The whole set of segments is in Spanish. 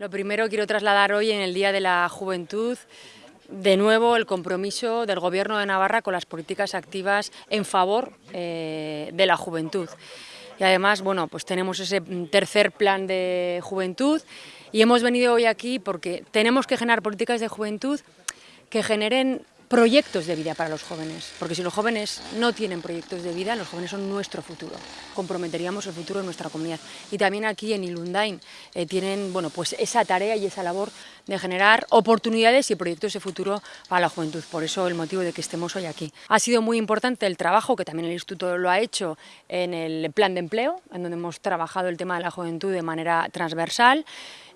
Lo primero quiero trasladar hoy en el Día de la Juventud de nuevo el compromiso del Gobierno de Navarra con las políticas activas en favor eh, de la juventud. Y además, bueno, pues tenemos ese tercer plan de juventud y hemos venido hoy aquí porque tenemos que generar políticas de juventud que generen proyectos de vida para los jóvenes, porque si los jóvenes no tienen proyectos de vida, los jóvenes son nuestro futuro, comprometeríamos el futuro de nuestra comunidad. Y también aquí en Ilundain eh, tienen bueno, pues esa tarea y esa labor de generar oportunidades y proyectos de futuro para la juventud, por eso el motivo de que estemos hoy aquí. Ha sido muy importante el trabajo que también el Instituto lo ha hecho en el plan de empleo, en donde hemos trabajado el tema de la juventud de manera transversal,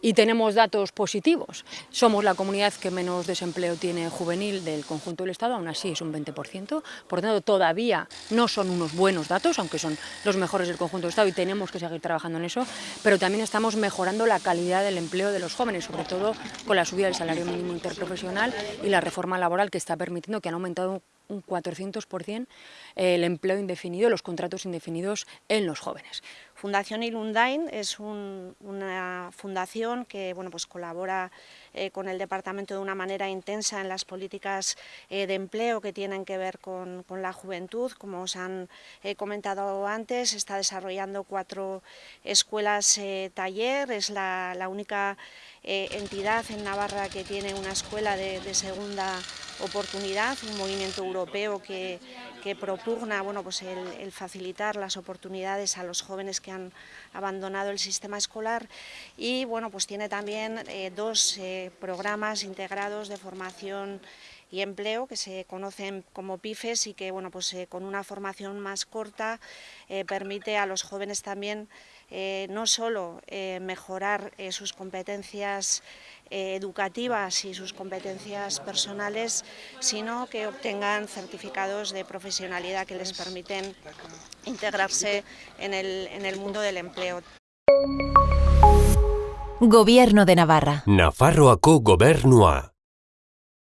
y tenemos datos positivos. Somos la comunidad que menos desempleo tiene juvenil del conjunto del Estado, aún así es un 20%, por lo tanto todavía no son unos buenos datos, aunque son los mejores del conjunto del Estado y tenemos que seguir trabajando en eso, pero también estamos mejorando la calidad del empleo de los jóvenes, sobre todo con la subida del salario mínimo interprofesional y la reforma laboral que está permitiendo que han aumentado un 400% el empleo indefinido, los contratos indefinidos en los jóvenes. Fundación Ilundain es una fundación que bueno, pues colabora eh, con el departamento de una manera intensa en las políticas eh, de empleo que tienen que ver con, la juventud. Como os han eh, comentado antes, está desarrollando cuatro escuelas taller, es la, única entidad en Navarra que tiene una escuela de, de segunda oportunidad, un movimiento europeo que, que propugna bueno, pues el, facilitar las oportunidades a los jóvenes que han abandonado el sistema escolar. Y bueno, pues tiene también eh, dos eh, programas integrados de formación y empleo que se conocen como PIFES y que bueno, pues, eh, con una formación más corta permite a los jóvenes también no solo mejorar sus competencias educativas y sus competencias personales, sino que obtengan certificados de profesionalidad que les permiten integrarse en el, en el mundo del empleo. Gobierno de Navarra. Nafarroako gobernua.